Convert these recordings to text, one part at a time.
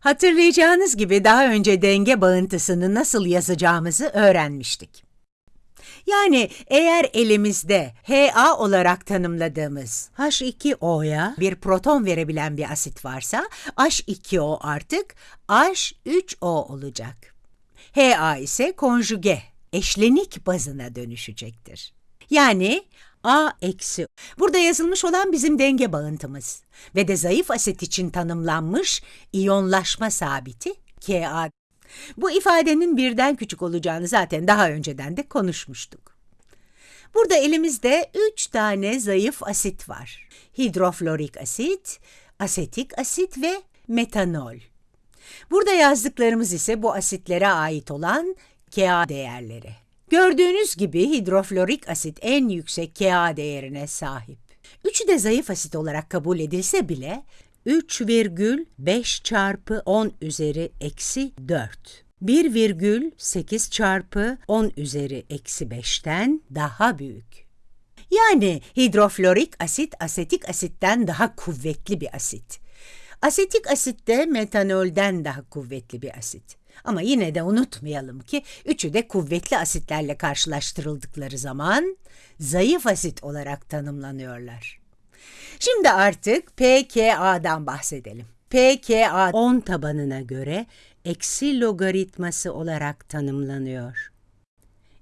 Hatırlayacağınız gibi daha önce denge bağıntısını nasıl yazacağımızı öğrenmiştik. Yani eğer elimizde Ha olarak tanımladığımız H2O'ya bir proton verebilen bir asit varsa H2O artık H3O olacak. Ha ise konjuge, eşlenik bazına dönüşecektir. Yani A eksi. Burada yazılmış olan bizim denge bağıntımız ve de zayıf asit için tanımlanmış iyonlaşma sabiti Ka. Bu ifadenin birden küçük olacağını zaten daha önceden de konuşmuştuk. Burada elimizde üç tane zayıf asit var. Hidroflorik asit, asetik asit ve metanol. Burada yazdıklarımız ise bu asitlere ait olan Ka değerleri. Gördüğünüz gibi hidroflorik asit en yüksek Ka değerine sahip. Üçü de zayıf asit olarak kabul edilse bile 3,5 çarpı 10 üzeri eksi 4. 1,8 çarpı 10 üzeri eksi 5'ten daha büyük. Yani hidroflorik asit asetik asitten daha kuvvetli bir asit. Asetik asit de metanolden daha kuvvetli bir asit. Ama yine de unutmayalım ki üçü de kuvvetli asitlerle karşılaştırıldıkları zaman zayıf asit olarak tanımlanıyorlar. Şimdi artık pKa'dan bahsedelim. pKa 10 tabanına göre eksi logaritması olarak tanımlanıyor.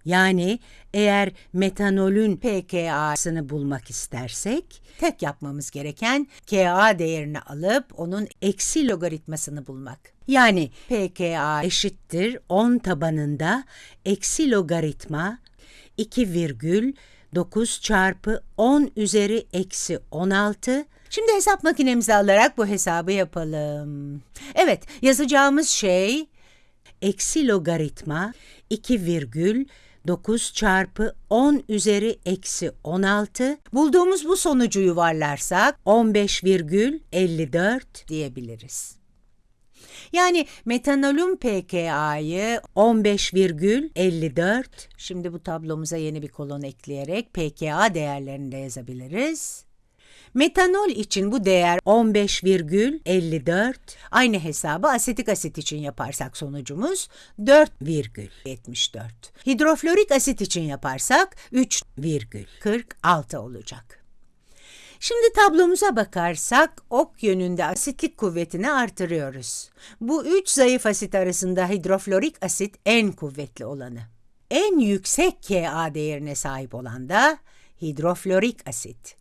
Yani eğer metanolün pKa'sını bulmak istersek, tek yapmamız gereken Ka değerini alıp onun eksi logaritmasını bulmak. Yani pKa eşittir 10 tabanında eksi logaritma 2,9 çarpı 10 üzeri eksi 16 Şimdi hesap makinemizi alarak bu hesabı yapalım. Evet, yazacağımız şey eksi logaritma 2,9 çarpı 10 üzeri eksi 16. Bulduğumuz bu sonucu yuvarlarsak 15,54 diyebiliriz. Yani metanolün pKa'yı 15,54. Şimdi bu tablomuza yeni bir kolon ekleyerek pKa değerlerini de yazabiliriz. Metanol için bu değer 15,54. Aynı hesabı asetik asit için yaparsak sonucumuz 4,74. Hidroflorik asit için yaparsak 3,46 olacak. Şimdi tablomuza bakarsak ok yönünde asitlik kuvvetini artırıyoruz. Bu üç zayıf asit arasında hidroflorik asit en kuvvetli olanı. En yüksek Ka değerine sahip olan da hidroflorik asit.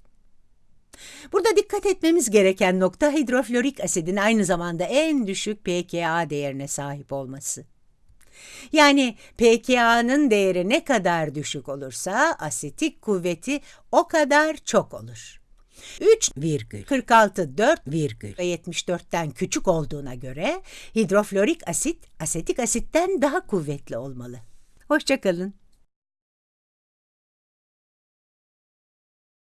Burada dikkat etmemiz gereken nokta hidroflorik asidin aynı zamanda en düşük pKa değerine sahip olması. Yani pKa'nın değeri ne kadar düşük olursa asetik kuvveti o kadar çok olur. 3,46 4 virgül ve 74'ten küçük olduğuna göre hidroflorik asit asetik asitten daha kuvvetli olmalı. Hoşçakalın.